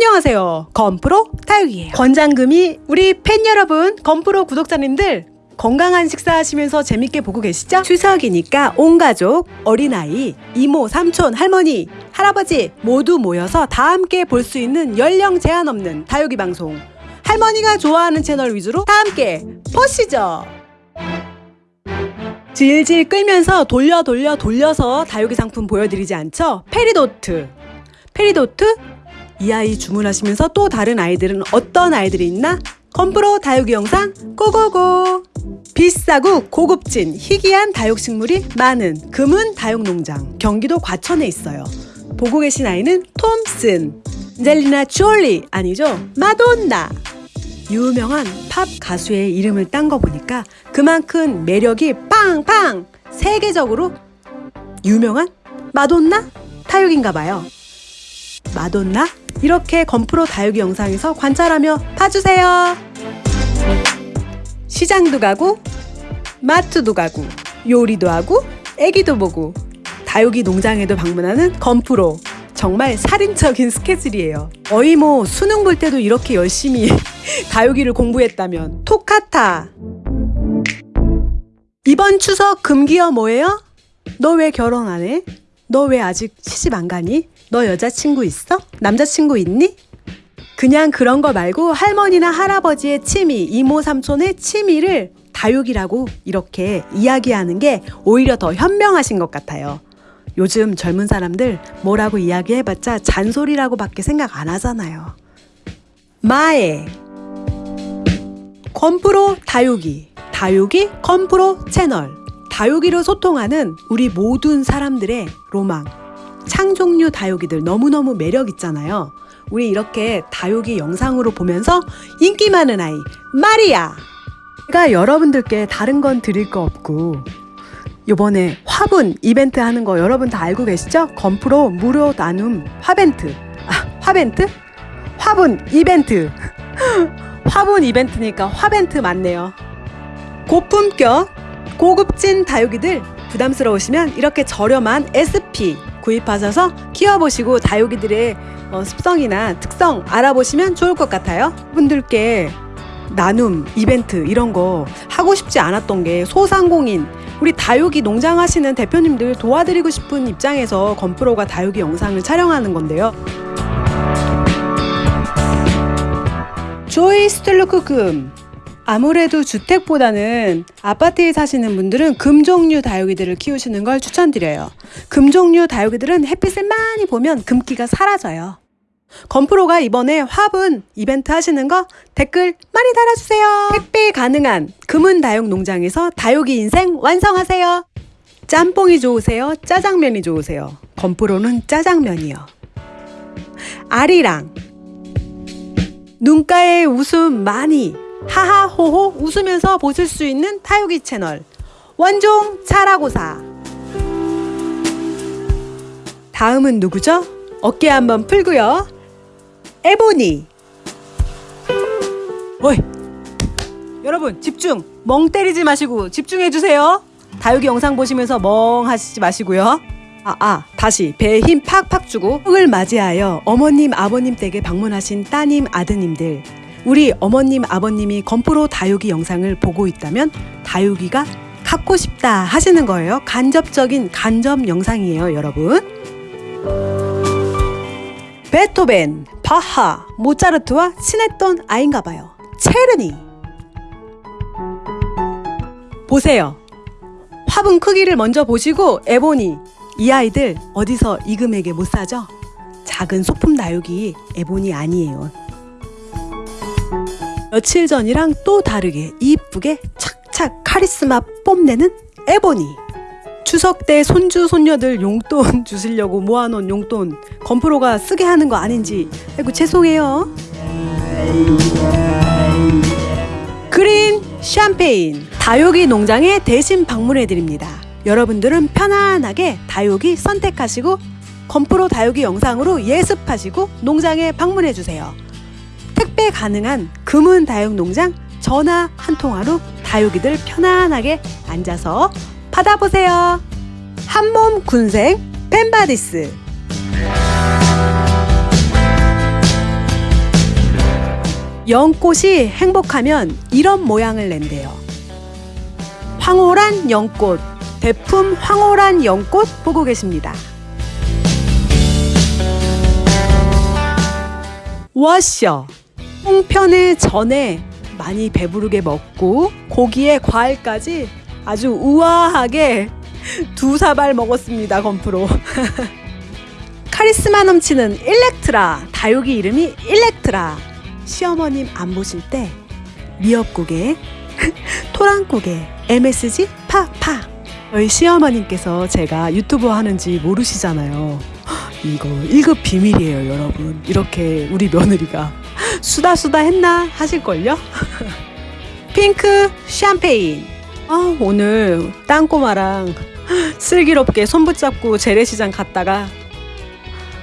안녕하세요. 건프로 다육이에요. 권장금이 우리 팬 여러분, 건프로 구독자님들 건강한 식사하시면서 재밌게 보고 계시죠? 추석이니까 온 가족, 어린아이, 이모, 삼촌, 할머니, 할아버지 모두 모여서 다 함께 볼 수 있는 연령 제한 없는 다육이 방송 할머니가 좋아하는 채널 위주로 다 함께 보시죠. 질질 끌면서 돌려 돌려 돌려서 다육이 상품 보여드리지 않죠? 페리도트. 페리도트 이 아이 주문하시면서 또 다른 아이들은 어떤 아이들이 있나? 건프로 다육이 영상 go go go! 비싸고 고급진 희귀한 다육식물이 많은 금은 다육농장 경기도 과천에 있어요. 보고 계신 아이는 톰슨, 젤리나 졸리 아니죠? 마돈나! 유명한 팝 가수의 이름을 딴 거 보니까 그만큼 매력이 빵빵! 세계적으로 유명한 마돈나? 타육인가 봐요. 마돈나? 이렇게 건프로 다육이 영상에서 관찰하며 봐주세요. 시장도 가고 마트도 가고 요리도 하고 애기도 보고 다육이 농장에도 방문하는 건프로 정말 살인적인 스케줄이에요. 거의 뭐 수능 볼 때도 이렇게 열심히 다육이를 공부했다면 토카타 이번 추석 금기어 뭐예요? 너 왜 결혼 안 해? 너 왜 아직 시집 안 가니? 너 여자친구 있어? 남자친구 있니? 그냥 그런 거 말고 할머니나 할아버지의 취미, 이모 삼촌의 취미를 다육이라고 이렇게 이야기하는 게 오히려 더 현명하신 것 같아요. 요즘 젊은 사람들 뭐라고 이야기해봤자 잔소리라고 밖에 생각 안 하잖아요. 마에 건프로 다육이, 다육이 건프로 채널. 다육이로 소통하는 우리 모든 사람들의 로망. 창종류 다육이들 너무너무 매력 있잖아요. 우리 이렇게 다육이 영상으로 보면서 인기 많은 아이 마리아 제가 여러분들께 다른 건 드릴 거 없고 요번에 화분 이벤트 하는 거 여러분 다 알고 계시죠? 건프로 무료 나눔 화벤트 아 화벤트? 화분 이벤트 화분 이벤트니까 화벤트 맞네요 고품격 고급진 다육이들 부담스러우시면 이렇게 저렴한 SP 구입하셔서 키워보시고 다육이들의 어, 습성이나 특성 알아보시면 좋을 것 같아요. 분들께 나눔, 이벤트 이런 거 하고 싶지 않았던 게 소상공인 우리 다육이 농장 하시는 대표님들 도와드리고 싶은 입장에서 건프로가 다육이 영상을 촬영하는 건데요. 조이 스텔로크금 아무래도 주택보다는 아파트에 사시는 분들은 금종류 다육이들을 키우시는 걸 추천드려요. 금종류 다육이들은 햇빛을 많이 보면 금기가 사라져요. 건프로가 이번에 화분 이벤트 하시는 거 댓글 많이 달아주세요. 택배 가능한 금은 다육 농장에서 다육이 인생 완성하세요. 짬뽕이 좋으세요? 짜장면이 좋으세요? 건프로는 짜장면이요. 아리랑 눈가에 웃음 많이 하하호호 웃으면서 보실 수 있는 타요기 채널. 원종 차라고사. 다음은 누구죠? 어깨 한번 풀고요. 에보니. 어이 여러분 집중. 멍 때리지 마시고 집중해 주세요. 다육이 영상 보시면서 멍 하시지 마시고요. 아, 아, 다시 배에 힘 팍팍 주고 흙을 맞이하여 어머님, 아버님 댁에 방문하신 따님, 아드님들 우리 어머님, 아버님이 건프로 다육이 영상을 보고 있다면 다육이가 갖고 싶다 하시는 거예요. 간접적인 간접 영상이에요, 여러분. 베토벤, 바하, 모차르트와 친했던 아인가 봐요. 체르니. 보세요. 화분 크기를 먼저 보시고 에보니 이 아이들 어디서 이 금액에 못 사죠? 작은 소품 다육이 에보니 아니에요. 며칠 전이랑 또 다르게 이쁘게 착착 카리스마 뽐내는 에보니. 추석 때 손주 손녀들 용돈 주시려고 모아놓은 용돈 건프로가 쓰게 하는 거 아닌지. 아이고 죄송해요. 그린 샴페인 다육이 농장에 대신 방문해 드립니다. 여러분들은 편안하게 다육이 선택하시고 건프로 다육이 영상으로 예습하시고 농장에 방문해 주세요 택배 가능한 금은 다육 농장 전화 한 통화로 다육이들 편안하게 앉아서 받아보세요. 한몸 군생 펜바디스 연꽃이 행복하면 이런 모양을 낸대요. 황홀한 연꽃, 대품 황홀한 연꽃 보고 계십니다. 워셔 홍편의 전에 많이 배부르게 먹고 고기에 과일까지 아주 우아하게 두 사발 먹었습니다 건프로. 카리스마 넘치는 일렉트라 다육이 이름이 일렉트라. 시어머님 안 보실 때 미역국에 토랑국에 MSG 파파. 저희 시어머님께서 제가 유튜브 하는지 모르시잖아요. 이거 1급 비밀이에요 여러분. 이렇게 우리 며느리가 수다 수다 했나 하실걸요? 핑크 샴페인. 아 오늘 땅꼬마랑 슬기롭게 손 붙잡고 재래시장 갔다가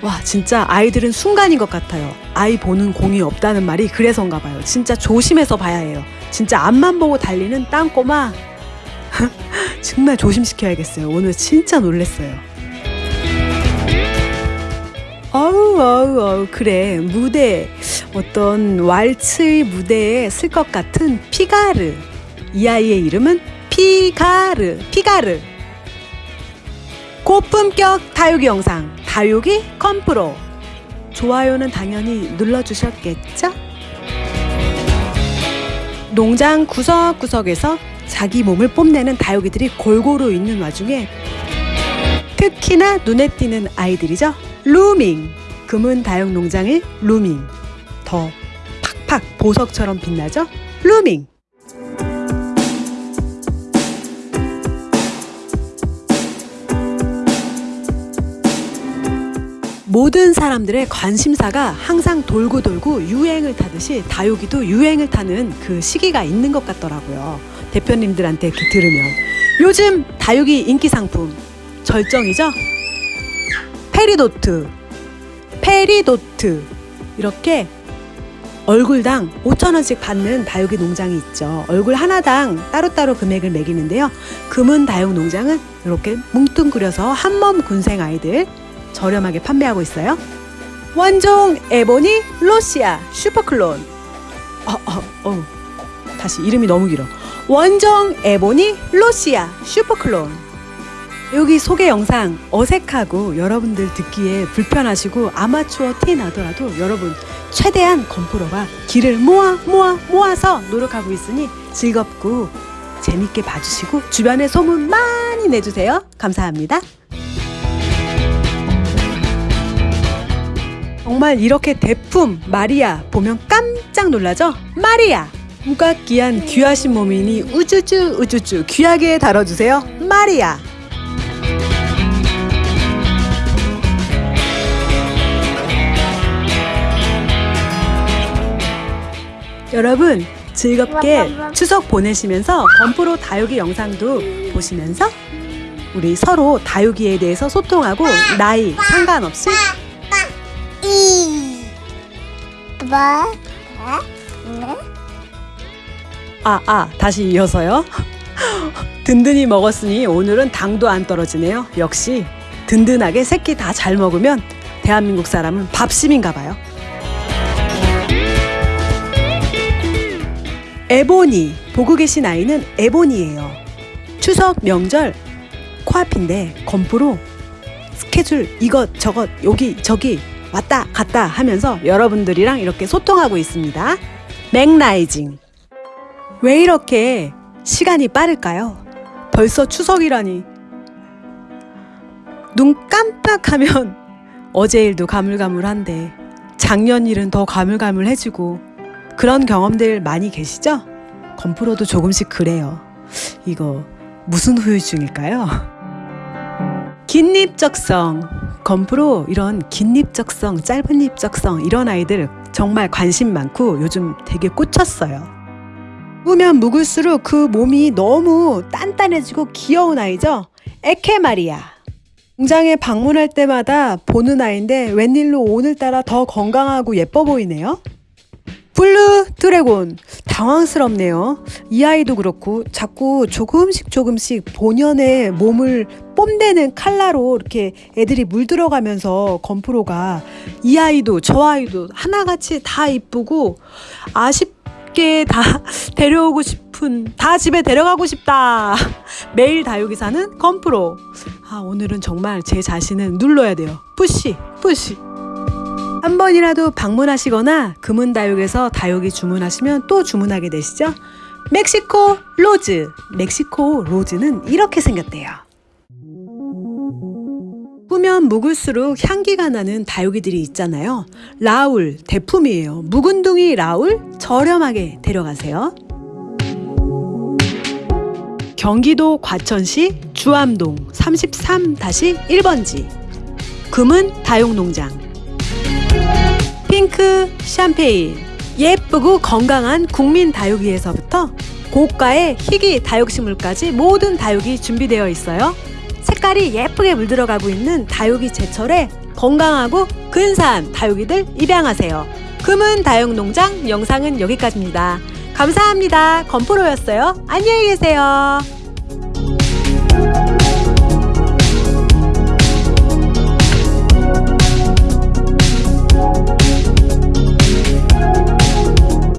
와 진짜 아이들은 순간인 것 같아요. 아이 보는 공이 없다는 말이 그래서인가 봐요. 진짜 조심해서 봐야 해요. 진짜 앞만 보고 달리는 땅꼬마. 정말 조심시켜야겠어요. 오늘 진짜 놀랬어요. 어우 어우 어우 그래. 무대 어떤 왈츠의 무대에 쓸 것 같은 피가르. 이 아이의 이름은 피가르 피가르. 고품격 다육이 영상 다육이 컴프로. 좋아요는 당연히 눌러주셨겠죠? 농장 구석구석에서 자기 몸을 뽐내는 다육이들이 골고루 있는 와중에 특히나 눈에 띄는 아이들이죠. 루밍. 금은 다육 농장의 루밍 더 팍팍 보석처럼 빛나죠. 루밍 모든 사람들의 관심사가 항상 돌고 돌고 유행을 타듯이 다육이도 유행을 타는 그 시기가 있는 것 같더라고요. 대표님들한테 그 들으면 요즘 다육이 인기 상품 절정이죠. 페리도트, 페리도트 이렇게 얼굴당 5천원씩 받는 다육이 농장이 있죠. 얼굴 하나당 따로따로 금액을 매기는데요. 금은 다육 농장은 이렇게 뭉뚱그려서 한몸 군생 아이들 저렴하게 판매하고 있어요. 원종 에보니 로시아 슈퍼클론. 어, 어, 어. 다시 이름이 너무 길어. 원종 에보니 로시아 슈퍼클론. 여기 소개 영상 어색하고 여러분들 듣기에 불편하시고 아마추어 티 나더라도 여러분 최대한 건프로가 길을 모아 모아 모아서 노력하고 있으니 즐겁고 재밌게 봐주시고 주변에 소문 많이 내주세요. 감사합니다. 정말 이렇게 대품 마리아 보면 깜짝 놀라죠? 마리아! 우각귀한 귀하신 몸이니 우쭈쭈 우쭈쭈 귀하게 다뤄주세요. 마리아! 여러분 즐겁게 추석 보내시면서 건프로 다육이 영상도 보시면서 우리 서로 다육이에 대해서 소통하고 나이 상관없이 이, 뭐, 아, 아, 다시 이어서요. 든든히 먹었으니 오늘은 당도 안 떨어지네요. 역시 든든하게 새끼 다 잘 먹으면 대한민국 사람은 밥심인가 봐요. 에보니 보고 계신 아이는 에보니예요. 추석 명절 코앞인데 건프로 스케줄 이것 저것 여기 저기 왔다 갔다 하면서 여러분들이랑 이렇게 소통하고 있습니다. 맥라이징 왜 이렇게 시간이 빠를까요? 벌써 추석이라니 눈 깜빡하면 어제 일도 가물가물한데 작년 일은 더 가물가물해지고 그런 경험들 많이 계시죠? 건프로도 조금씩 그래요. 이거 무슨 후유증일까요? 긴립적성 건프로 이런 긴립적성, 짧은 립적성 이런 아이들 정말 관심 많고 요즘 되게 꽂혔어요. 묵으면 묵을수록 그 몸이 너무 단단해지고 귀여운 아이죠. 에케마리아. 공장에 방문할 때마다 보는 아이인데 웬일로 오늘따라 더 건강하고 예뻐 보이네요. 블루 드래곤 당황스럽네요. 이 아이도 그렇고 자꾸 조금씩 조금씩 본연의 몸을 뽐내는 칼라로 이렇게 애들이 물들어가면서 건프로가 이 아이도 저 아이도 하나같이 다 이쁘고 아쉽게 다 데려오고 싶은 다 집에 데려가고 싶다. 매일 다육이 사는 건프로. 아 오늘은 정말 제 자신을 눌러야 돼요. push push. 한 번이라도 방문하시거나 금은다육에서 다육이 주문하시면 또 주문하게 되시죠? 멕시코 로즈. 멕시코 로즈는 이렇게 생겼대요. 묵으면 묵을수록 향기가 나는 다육이들이 있잖아요. 라울, 대품이에요. 묵은둥이 라울 저렴하게 데려가세요. 경기도 과천시 주암동 33-1번지 금은 다육농장 핑크 샴페인 예쁘고 건강한 국민 다육이에서부터 고가의 희귀 다육식물까지 모든 다육이 준비되어 있어요. 색깔이 예쁘게 물들어가고 있는 다육이 제철에 건강하고 근사한 다육이들 입양하세요. 금은 다육농장 영상은 여기까지입니다. 감사합니다. 건프로였어요. 안녕히 계세요.